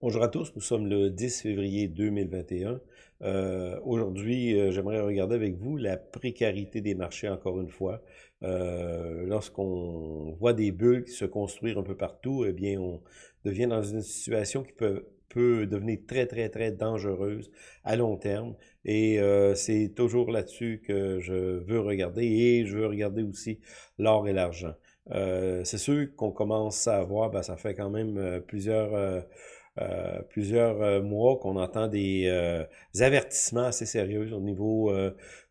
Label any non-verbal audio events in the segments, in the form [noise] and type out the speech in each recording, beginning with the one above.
Bonjour à tous, nous sommes le 10 février 2021. Euh, Aujourd'hui, euh, j'aimerais regarder avec vous la précarité des marchés encore une fois. Euh, Lorsqu'on voit des bulles se construire un peu partout, eh bien, on devient dans une situation qui peut, peut devenir très, très, très dangereuse à long terme. Et euh, c'est toujours là-dessus que je veux regarder et je veux regarder aussi l'or et l'argent. Euh, c'est sûr qu'on commence à voir, ben, ça fait quand même plusieurs euh, plusieurs euh, mois qu'on entend des, euh, avertissements assez sérieux au niveau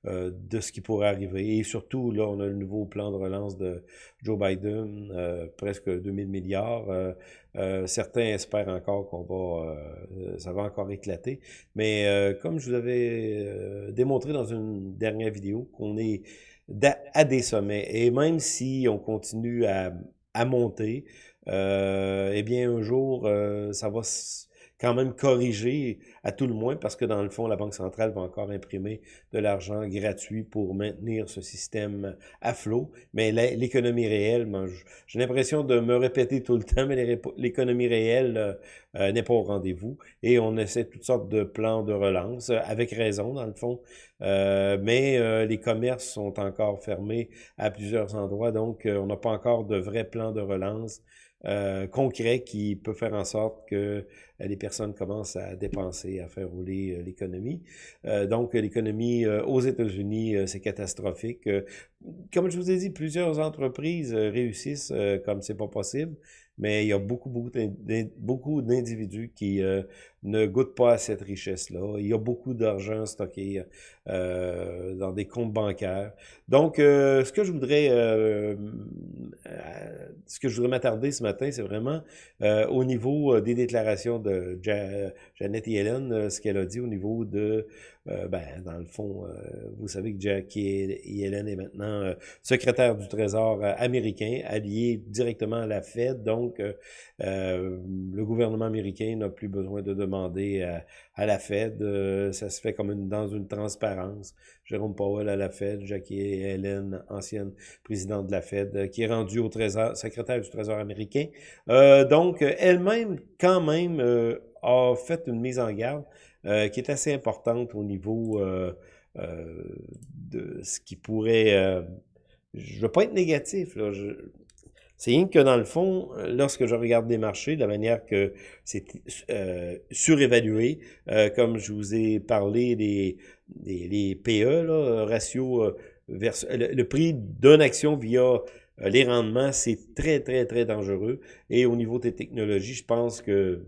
de ce qui pourrait arriver. Et surtout, là, on a le nouveau plan de relance de Joe Biden, presque 2000 milliards. certains espèrent encore qu'on va, ça va encore éclater. Mais comme je vous avais démontré dans une dernière vidéo, qu'on est à des sommets. Et même si on continue à, monter, eh bien, un jour, euh, ça va quand même corriger à tout le moins parce que dans le fond, la Banque centrale va encore imprimer de l'argent gratuit pour maintenir ce système à flot. Mais l'économie réelle, j'ai l'impression de me répéter tout le temps, mais l'économie réelle euh, euh, n'est pas au rendez-vous. Et on essaie toutes sortes de plans de relance, avec raison dans le fond. Euh, mais les commerces sont encore fermés à plusieurs endroits, donc on n'a pas encore de vrais plans de relance euh, concret qui peut faire en sorte que euh, les personnes commencent à dépenser, à faire rouler euh, l'économie. donc, l'économie aux États-Unis, c'est catastrophique. comme je vous ai dit, plusieurs entreprises réussissent comme c'est pas possible mais il y a beaucoup, beaucoup d'individus qui euh, ne goûtent pas à cette richesse-là. Il y a beaucoup d'argent stocké euh, dans des comptes bancaires. Donc, euh, ce que je voudrais, ce que je voudrais m'attarder ce matin, c'est vraiment au niveau des déclarations de Janet Yellen, ce qu'elle a dit au niveau de, ben, dans le fond, vous savez que Jackie Yellen est maintenant secrétaire du Trésor américain, allié directement à la Fed, donc euh, euh, le gouvernement américain n'a plus besoin de demander à, la Fed. Euh, ça se fait comme une, dans une transparence. Jérôme Powell à la Fed, Jackie Hélène, ancienne présidente de la Fed, qui est rendue au Trésor, secrétaire du Trésor américain. donc, elle-même, quand même, a fait une mise en garde qui est assez importante au niveau de ce qui pourrait... je ne veux pas être négatif, là. Je, c'est rien que dans le fond, euh, lorsque je regarde des marchés, de la manière que c'est euh, surévalué, euh, comme je vous ai parlé des, des, PE, là, ratio euh, vers le, prix d'une action via les rendements, c'est très, très, très dangereux. Et au niveau des technologies, je pense que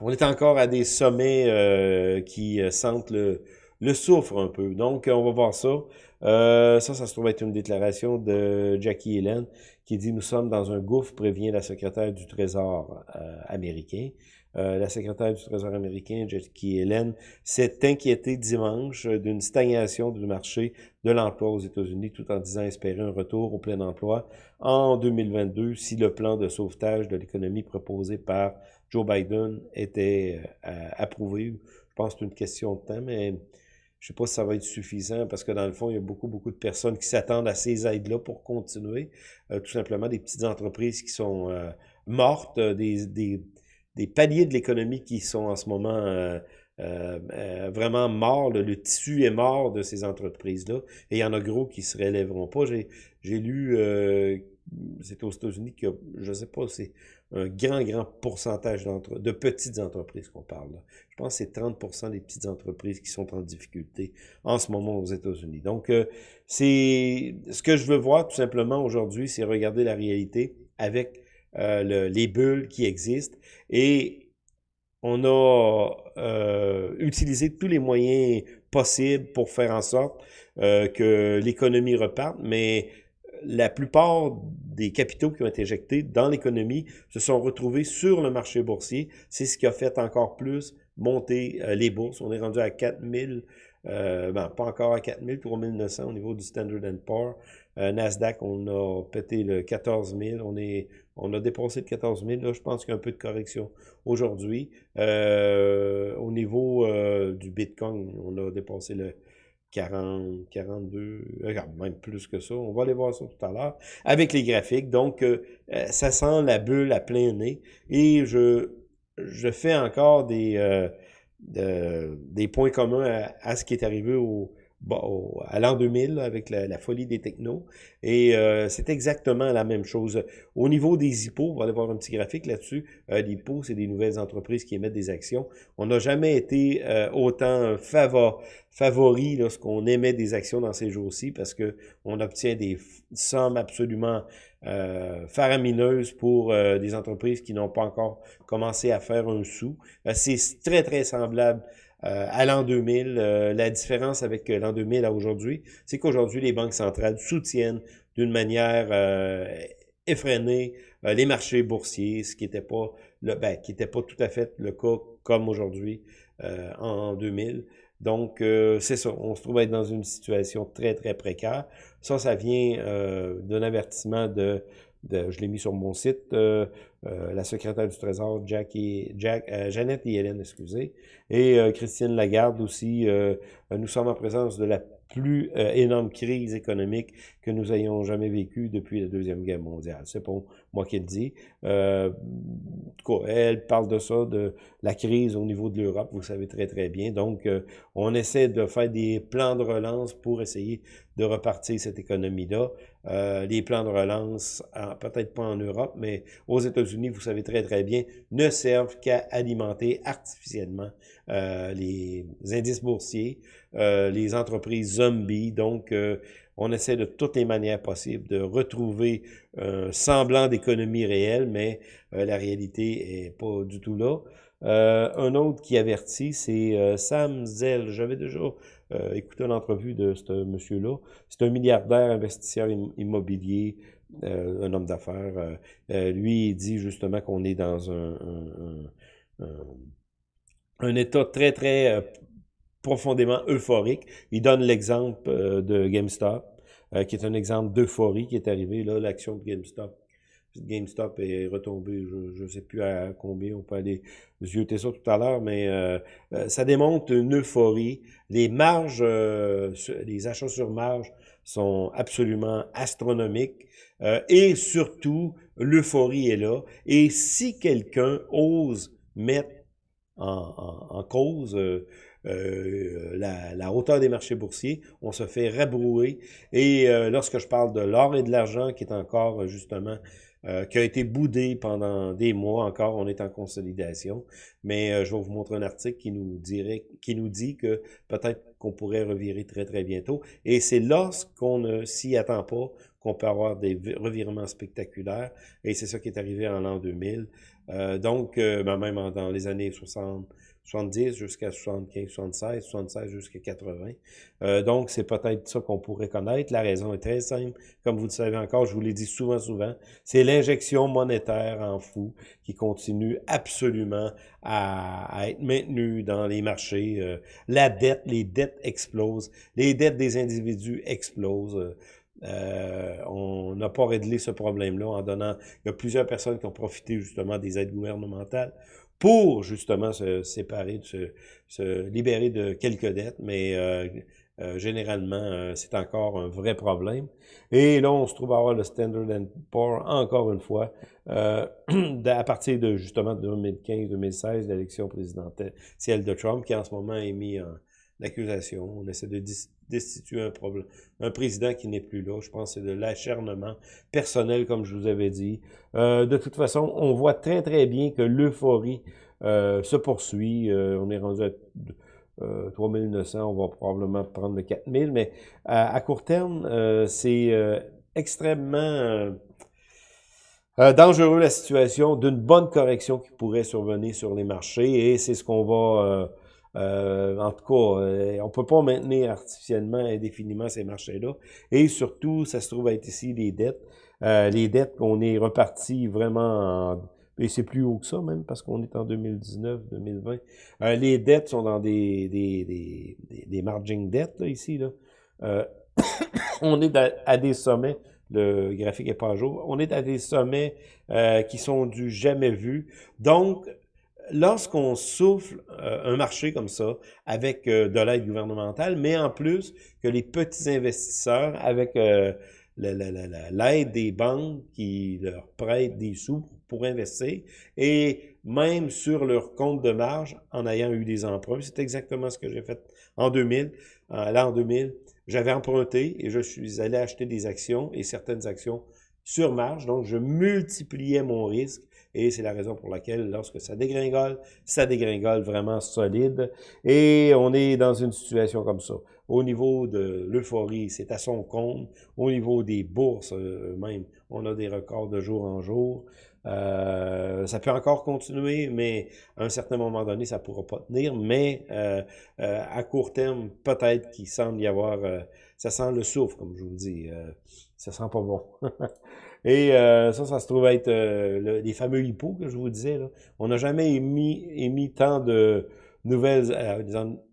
on est encore à des sommets qui sentent le, le souffre un peu. Donc, on va voir ça. Euh, ça, ça se trouve être une déclaration de Jackie Helen qui dit « Nous sommes dans un gouffre, prévient la secrétaire du Trésor euh, américain. Euh, la secrétaire du Trésor américain, Jackie Helen, s'est inquiétée dimanche d'une stagnation du marché de l'emploi aux États-Unis, tout en disant espérer un retour au plein emploi en 2022 si le plan de sauvetage de l'économie proposé par Joe Biden était approuvé. Je pense que c'est une question de temps, mais je sais pas si ça va être suffisant parce que dans le fond, il y a beaucoup, beaucoup de personnes qui s'attendent à ces aides-là pour continuer. Euh, tout simplement des petites entreprises qui sont euh, mortes, euh, des, des, des, paliers de l'économie qui sont en ce moment vraiment morts. Le, tissu est mort de ces entreprises-là. Et il y en a gros qui se relèveront pas. J'ai lu, c'est aux États-Unis que je sais pas, c'est un grand, grand pourcentage de petites entreprises qu'on parle. Je pense que c'est 30% des petites entreprises qui sont en difficulté en ce moment aux États-Unis. Donc, euh, c'est ce que je veux voir tout simplement aujourd'hui, c'est regarder la réalité avec euh, les bulles qui existent et on a euh, utilisé tous les moyens possibles pour faire en sorte que l'économie reparte, mais la plupart des capitaux qui ont été injectés dans l'économie se sont retrouvés sur le marché boursier. C'est ce qui a fait encore plus monter euh, les bourses. On est rendu à 4000, euh, ben, pas encore à 4000, 3900 au niveau du Standard Poor's. Euh, Nasdaq, on a pété le 14 000. On, on a dépassé le 14 000. Là, je pense qu'il y a un peu de correction aujourd'hui. Euh, au niveau du Bitcoin, on a dépassé le 40, 42, même plus que ça. On va aller voir ça tout à l'heure avec les graphiques. Donc, ça sent la bulle à plein nez. Et je, je fais encore des, des points communs à, ce qui est arrivé au, bon, à l'an 2000 avec la, folie des technos. Et euh, c'est exactement la même chose. Au niveau des IPO, on va aller voir un petit graphique là-dessus. Euh, les IPO, c'est des nouvelles entreprises qui émettent des actions. On n'a jamais été euh, autant favor, favori lorsqu'on émet des actions dans ces jours-ci parce que on obtient des sommes absolument euh, faramineuses pour des entreprises qui n'ont pas encore commencé à faire un sou. c'est très, très semblable euh, à l'an 2000. Euh, la différence avec euh, l'an 2000 à aujourd'hui, c'est qu'aujourd'hui, les banques centrales soutiennent d'une manière effrénée les marchés boursiers, ce qui n'était pas le, ben, qui pas tout à fait le cas comme aujourd'hui en 2000. Donc, c'est ça, on se trouve être dans une situation très, très précaire. Ça, ça vient d'un avertissement de je l'ai mis sur mon site, euh, euh, la secrétaire du Trésor, Jackie, Jack, euh, Jeannette et Hélène, excusez, et Christine Lagarde aussi. nous sommes en présence de la plus énorme crise économique que nous ayons jamais vécue depuis la Deuxième Guerre mondiale. C'est pas moi qui le dis. elle parle de ça, de la crise au niveau de l'Europe, vous savez très très bien. Donc, on essaie de faire des plans de relance pour essayer de repartir cette économie-là. Euh, les plans de relance, peut-être pas en Europe, mais aux États-Unis, vous savez très très bien, ne servent qu'à alimenter artificiellement euh, les indices boursiers, euh, les entreprises zombies. Donc, on essaie de toutes les manières possibles de retrouver un semblant d'économie réelle, mais la réalité est pas du tout là. un autre qui avertit, c'est Sam Zell. J'avais déjà euh, écoutez l'entrevue de ce monsieur-là. C'est un milliardaire investisseur immobilier, euh, un homme d'affaires. Euh, lui, dit justement qu'on est dans un, état très, très profondément euphorique. Il donne l'exemple de GameStop, qui est un exemple d'euphorie qui est arrivé. Là, l'action de GameStop GameStop est retombé, je ne sais plus à combien, on peut aller zioter ça tout à l'heure, mais euh, euh, ça démontre une euphorie. Les marges, euh, les achats sur marge sont absolument astronomiques. et surtout, l'euphorie est là. Et si quelqu'un ose mettre en, cause la, la, hauteur des marchés boursiers, on se fait rabrouer. Et lorsque je parle de l'or et de l'argent, qui est encore justement euh, qui a été boudé pendant des mois encore. On est en consolidation. Mais euh, je vais vous montrer un article qui nous, dirait, qui nous dit que peut-être qu'on pourrait revirer très, très bientôt. Et c'est lorsqu'on ne s'y attend pas qu'on peut avoir des revirements spectaculaires. Et c'est ça qui est arrivé en l'an 2000. Euh, donc, ben, même dans les années 60, 70 jusqu'à 75, 76, 76 jusqu'à 80. Euh, donc, c'est peut-être ça qu'on pourrait connaître. La raison est très simple. Comme vous le savez encore, je vous l'ai dit souvent, souvent, c'est l'injection monétaire en fou qui continue absolument à, être maintenue dans les marchés. Euh, la dette, les dettes explosent. Les dettes des individus explosent. Euh, on n'a pas réglé ce problème-là en donnant... Il y a plusieurs personnes qui ont profité justement des aides gouvernementales pour justement se séparer, se, libérer de quelques dettes, mais euh, euh, généralement, euh, c'est encore un vrai problème. Et là, on se trouve à avoir le Standard Poor's, encore une fois, [clears throat] à partir de justement 2015-2016, l'élection présidentielle de Trump, qui en ce moment est mis en accusation. On essaie de destituer un, problème, un président qui n'est plus là. Je pense que c'est de l'acharnement personnel, comme je vous avais dit. Euh, de toute façon, on voit très, très bien que l'euphorie euh, se poursuit. Euh, on est rendu à 3900, on va probablement prendre le 4000, mais à, court terme, c'est extrêmement... dangereux la situation d'une bonne correction qui pourrait survenir sur les marchés et c'est ce qu'on va en tout cas, euh, on peut pas maintenir artificiellement indéfiniment ces marchés-là. Et surtout, ça se trouve être ici les dettes. Euh, les dettes qu'on est reparti vraiment en, et c'est plus haut que ça même parce qu'on est en 2019, 2020. les dettes sont dans des des des, des, margin dettes ici [coughs] on est à, des sommets. Le graphique est pas à jour. On est à des sommets qui sont du jamais vu. Donc lorsqu'on souffle un marché comme ça, avec de l'aide gouvernementale, mais en plus que les petits investisseurs, avec l'aide des banques qui leur prêtent des sous pour investir, et même sur leur compte de marge en ayant eu des emprunts. C'est exactement ce que j'ai fait en 2000. Là, en 2000, j'avais emprunté et je suis allé acheter des actions et certaines actions sur marge. Donc, je multipliais mon risque et c'est la raison pour laquelle, lorsque ça dégringole, ça dégringole vraiment solide. Et on est dans une situation comme ça. Au niveau de l'euphorie, c'est à son compte. Au niveau des bourses, euh, même, on a des records de jour en jour. Euh, ça peut encore continuer, mais à un certain moment donné, ça ne pourra pas tenir. Mais euh, euh, à court terme, peut-être qu'il semble y avoir... ça sent le souffle, comme je vous dis. ça sent pas bon. [laughs] Et ça, ça se trouve être les fameux hippos que je vous disais. Là. On n'a jamais émis, émis tant de nouvelles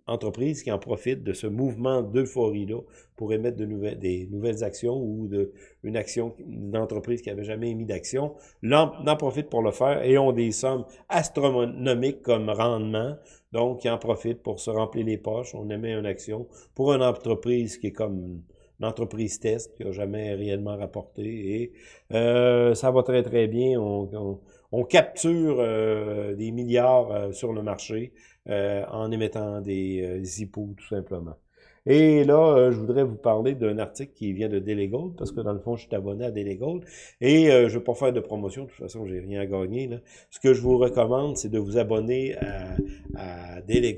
entreprises qui en profitent de ce mouvement d'euphorie-là pour émettre de nouvelles, des nouvelles actions ou de, une action d'entreprise qui n'avait jamais émis d'action, en profite pour le faire et ont des sommes astronomiques comme rendement. Donc, ils en profitent pour se remplir les poches. On émet une action pour une entreprise qui est comme une entreprise test qui n'a jamais réellement rapporté et euh, ça va très très bien. On, on, capture euh, des milliards euh, sur le marché euh, en émettant des, euh, hippos, tout simplement. Et là, euh, je voudrais vous parler d'un article qui vient de Daily parce que dans le fond, je suis abonné à Daily Et je ne vais pas faire de promotion, de toute façon, j'ai rien à gagner. Là. Ce que je vous recommande, c'est de vous abonner à, à Daily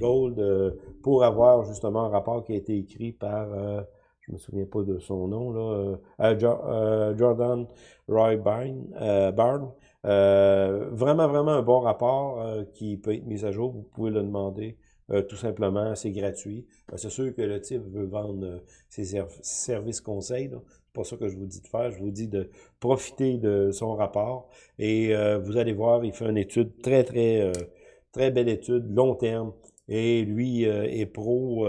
pour avoir justement un rapport qui a été écrit par, je me souviens pas de son nom, là, Jordan Roy Barn, euh, vraiment, vraiment un bon rapport euh, qui peut être mis à jour. Vous pouvez le demander euh, tout simplement. C'est gratuit. c'est sûr que le type veut vendre ses services conseils. C'est pas ça que je vous dis de faire. Je vous dis de profiter de son rapport. Et vous allez voir, il fait une étude très, très, très belle étude, long terme. Et lui est pro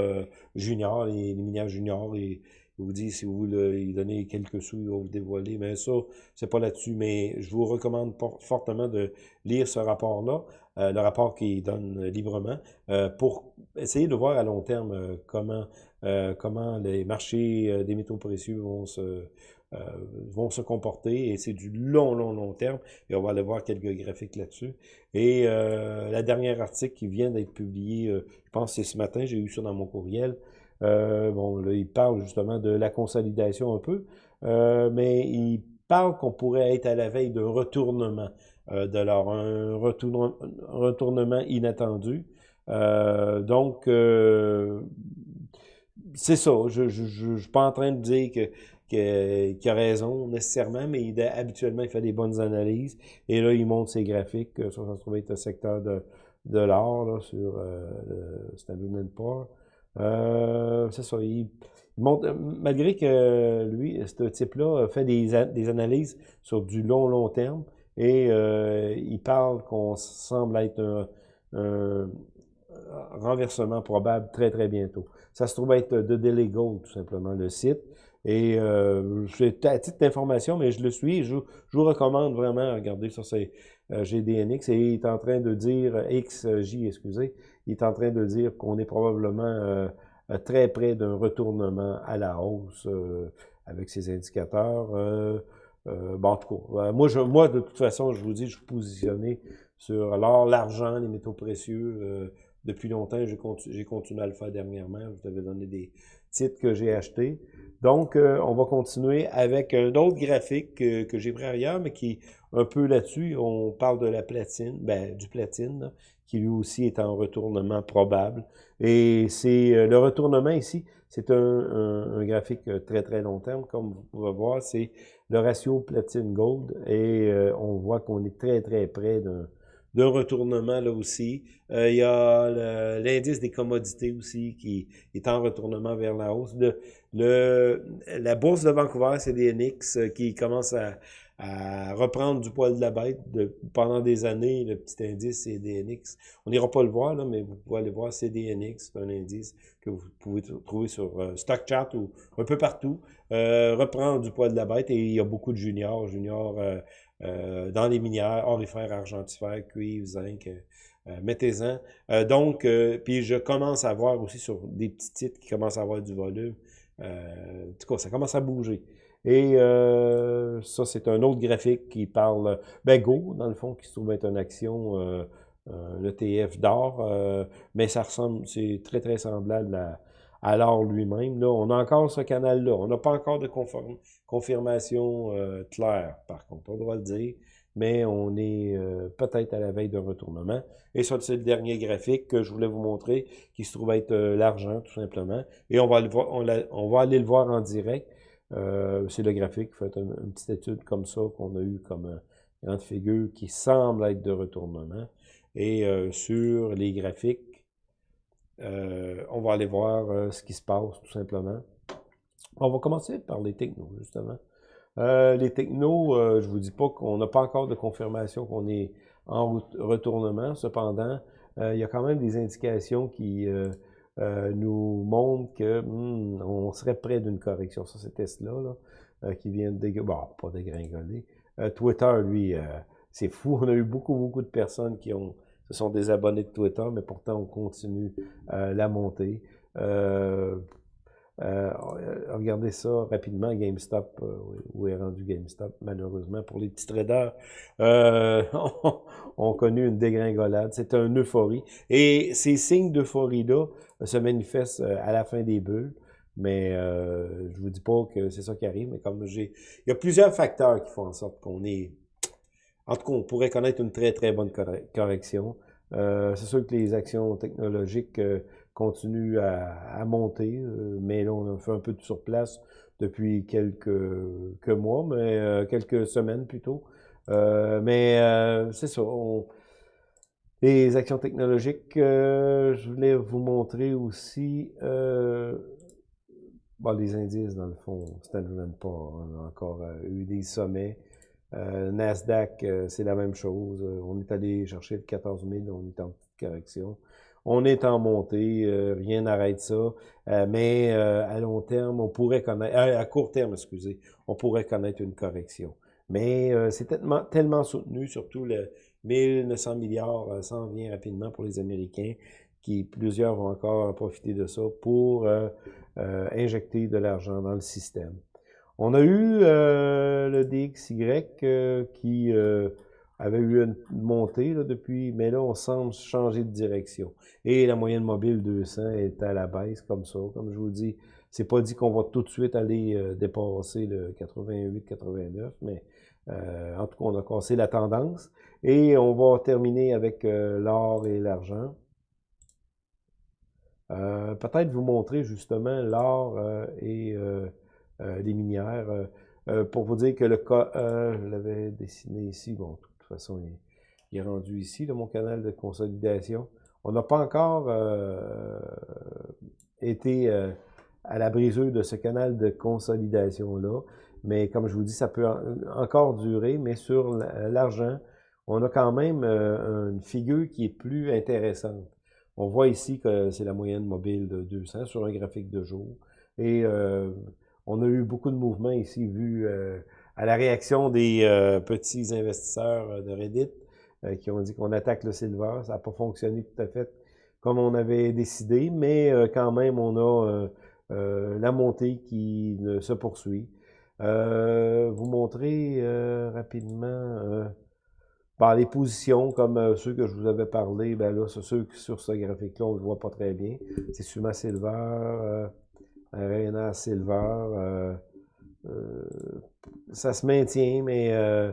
junior, les, les minières juniors. Et, il vous dit, si vous lui donnez quelques sous, il va vous dévoiler. Mais ça, c'est pas là-dessus. Mais je vous recommande fortement de lire ce rapport-là, euh, le rapport qu'il donne librement, euh, pour essayer de voir à long terme euh, comment, comment les marchés des métaux précieux vont se, vont se comporter. Et c'est du long, long, long terme. Et on va aller voir quelques graphiques là-dessus. Et la dernière article qui vient d'être publié, je pense c'est ce matin, j'ai eu ça dans mon courriel, euh, bon, là, il parle justement de la consolidation un peu, euh, mais il parle qu'on pourrait être à la veille d'un retournement euh, de l'or, un retournement, inattendu. donc, c'est ça. Je ne je, suis pas en train de dire que qu'il a raison nécessairement, mais il, habituellement, il fait des bonnes analyses. Et là, il montre ses graphiques. Ça, ça se trouve être le secteur de, de l'or sur euh, le Poor's. Euh, c'est ça. Il, montre, malgré que lui, ce type-là, fait des, des, analyses sur du long, long terme et euh, il parle qu'on semble être un, renversement probable très, très bientôt. Ça se trouve être de Delegold, tout simplement, le site. Et euh, c'est à titre d'information, mais je le suis. Je, je, vous recommande vraiment à regarder sur ces euh, GDNX. Et il est en train de dire, XJ, excusez, il est en train de dire qu'on est probablement euh, très près d'un retournement à la hausse euh, avec ces indicateurs. Euh, bon, en tout cas, moi, je, moi, de toute façon, je vous dis, je suis positionné sur l'or, l'argent, les métaux précieux. Depuis longtemps, j'ai continu, continué à le faire dernièrement. Je vous avais donné des titres que j'ai achetés. Donc, on va continuer avec un autre graphique que, que j'ai pris ailleurs, mais qui un peu là-dessus. On parle de la platine, ben, du platine, qui lui aussi est en retournement probable. Et c'est euh, le retournement ici, c'est un, graphique euh, très très long terme, comme vous pouvez voir, c'est le ratio platine-gold et euh, on voit qu'on est très très près d'un retournement là aussi. il y a l'indice des commodités aussi qui est en retournement vers la hausse. Le, la bourse de Vancouver, c'est des NX qui commence à, à reprendre du poil de la bête. De, pendant des années, le petit indice CDNX, on n'ira pas le voir, là, mais vous pouvez aller voir CDNX, c'est un indice que vous pouvez trouver sur euh, StockChart ou un peu partout. Euh, reprendre du poil de la bête et il y a beaucoup de juniors, juniors euh, dans les minières, orifères, argentifères, cuivre, zinc, mettez-en. donc, puis je commence à voir aussi sur des petits titres qui commencent à avoir du volume. en tout cas, ça commence à bouger. Et ça, c'est un autre graphique qui parle, ben Go, dans le fond, qui se trouve être une action, euh, l'ETF d'or, mais ça ressemble, c'est très, très semblable à, à l'or lui-même. Là, on a encore ce canal-là. On n'a pas encore de confirmation claire, par contre, on doit le dire, mais on est peut-être à la veille d'un retournement. Et ça, c'est le dernier graphique que je voulais vous montrer, qui se trouve être l'argent, tout simplement. Et on va, le voir, on va aller le voir en direct. Euh, c'est le graphique, fait une, petite étude comme ça qu'on a eu comme euh, grande figure qui semble être de retournement. Et euh, sur les graphiques, on va aller voir ce qui se passe tout simplement. On va commencer par les technos, justement. les technos, je vous dis pas qu'on n'a pas encore de confirmation qu'on est en retournement. Cependant, il y a quand même des indications qui euh, nous montre que hmm, on serait près d'une correction. Ça, c'est Tesla là, euh, qui vient de. Bon, pas dégringoler. Euh, Twitter, lui, c'est fou. [laughs] On a eu beaucoup, beaucoup de personnes qui ont se sont désabonnés de Twitter, mais pourtant on continue la montée. Euh, regardez ça rapidement, GameStop, euh, où est rendu GameStop, malheureusement, pour les petits traders, euh, [laughs] ont connu une dégringolade. C'est un euphorie. Et ces signes d'euphorie-là se manifestent à la fin des bulles. Mais euh, je vous dis pas que c'est ça qui arrive, mais comme j'ai... Il y a plusieurs facteurs qui font en sorte qu'on est... En tout cas, on pourrait connaître une très, très bonne correction. Euh, c'est sûr que les actions technologiques continue à, monter, euh, mais là, on a fait un peu de surplace depuis quelques, mois, mais euh, quelques semaines plutôt. Euh, mais c'est ça. les actions technologiques, je voulais vous montrer aussi les indices, dans le fond, Standard Poor's on a encore eu des sommets. Nasdaq, c'est la même chose. on est allé chercher le 14 000, on est en petite correction. On est en montée, euh, rien n'arrête ça. Euh, mais euh, à long terme, on pourrait connaître, à court terme, excusez, on pourrait connaître une correction. Mais c'est tellement, tellement soutenu, surtout le 1900 milliards s'en vient rapidement pour les Américains, qui plusieurs vont encore profiter de ça pour injecter de l'argent dans le système. On a eu le DXY qui avait eu une montée depuis, mais là, on semble changer de direction. Et la moyenne mobile 200 est à la baisse, comme ça. Comme je vous dis, c'est pas dit qu'on va tout de suite aller euh, dépasser le 88-89, mais euh, en tout cas, on a cassé la tendance. Et on va terminer avec euh, l'or et l'argent. Peut-être vous montrer justement l'or et les minières. pour vous dire que le cas, je l'avais dessiné ici, bon, toute façon, il, est rendu ici, mon canal de consolidation. On n'a pas encore euh, été euh, à la brisure de ce canal de consolidation-là, mais comme je vous dis, ça peut encore durer, mais sur l'argent, on a quand même euh, une figure qui est plus intéressante. On voit ici que c'est la moyenne mobile de 200 sur un graphique de jour. Et on a eu beaucoup de mouvements ici, vu à la réaction des euh, petits investisseurs euh, de Reddit euh, qui ont dit qu'on attaque le silver. Ça n'a pas fonctionné tout à fait comme on avait décidé, mais quand même, on a la montée qui se poursuit. vous montrer rapidement par les positions, comme ceux que je vous avais parlé, ben là, c'est ceux sur ce graphique-là, on ne le voit pas très bien. C'est Suma Silver, Arena Silver, euh, ça se maintient, mais euh,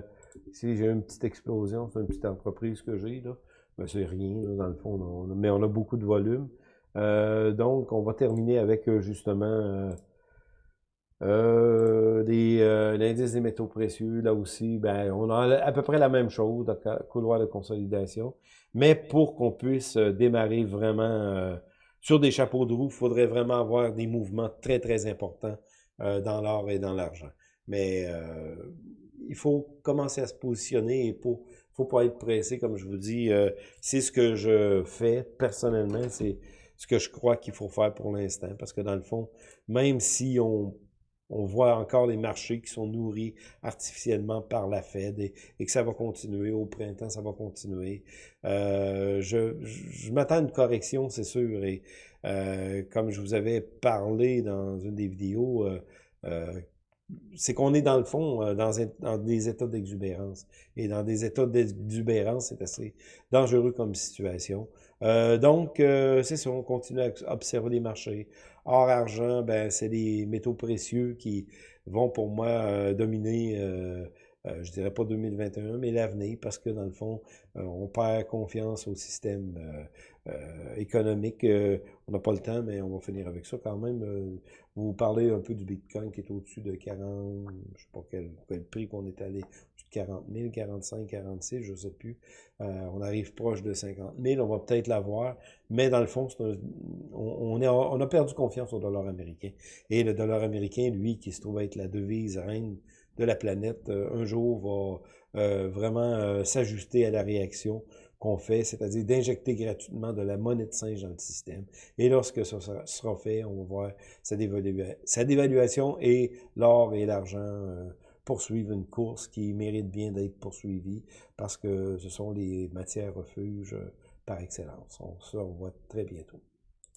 si j'ai une petite explosion, c'est une petite entreprise que j'ai, là, ben, c'est rien, dans le fond, mais on a beaucoup de volume. Euh, donc, on va terminer avec justement l'indice des métaux précieux. Là aussi, ben, on a à peu près la même chose, couloir de consolidation. Mais pour qu'on puisse démarrer vraiment sur des chapeaux de roue, il faudrait vraiment avoir des mouvements très, très importants euh, dans l'or et dans l'argent. Mais euh, il faut commencer à se positionner et pour faut pas être pressé, comme je vous dis. Euh, c'est ce que je fais personnellement, c'est ce que je crois qu'il faut faire pour l'instant. Parce que dans le fond, même si on on voit encore les marchés qui sont nourris artificiellement par la Fed et, que ça va continuer. Au printemps, ça va continuer. Euh, je, je m'attends à une correction, c'est sûr. Et euh, comme je vous avais parlé dans une des vidéos, euh, euh c'est qu'on est dans le fond euh, dans, dans des états d'exubérance. Et dans des états d'exubérance, c'est assez dangereux comme situation. Euh, donc, euh, c'est ça, on continue à observer les marchés. Or, argent, ben, c'est des métaux précieux qui vont pour moi dominer euh, je dirais pas 2021, mais l'avenir, parce que dans le fond, euh, on perd confiance au système euh, économique. on n'a pas le temps, mais on va finir avec ça quand même. vous parlez un peu du Bitcoin qui est au-dessus de 40, je sais pas quel, prix qu'on est allé, au-dessus de 40 000, 45, 46, je sais plus. on arrive proche de 50 000, on va peut-être l'avoir, mais dans le fond, on, a perdu confiance au dollar américain. Et le dollar américain, lui, qui se trouve être la devise reine de la planète euh, un jour va euh, vraiment euh, s'ajuster à la réaction qu'on fait, c'est-à-dire d'injecter gratuitement de la monnaie de singe dans le système. Et lorsque ça sera fait, on va voir sa, dévaluation et l'or et l'argent poursuivent une course qui mérite bien d'être poursuivie parce que ce sont les matières refuges par excellence. On se revoit très bientôt.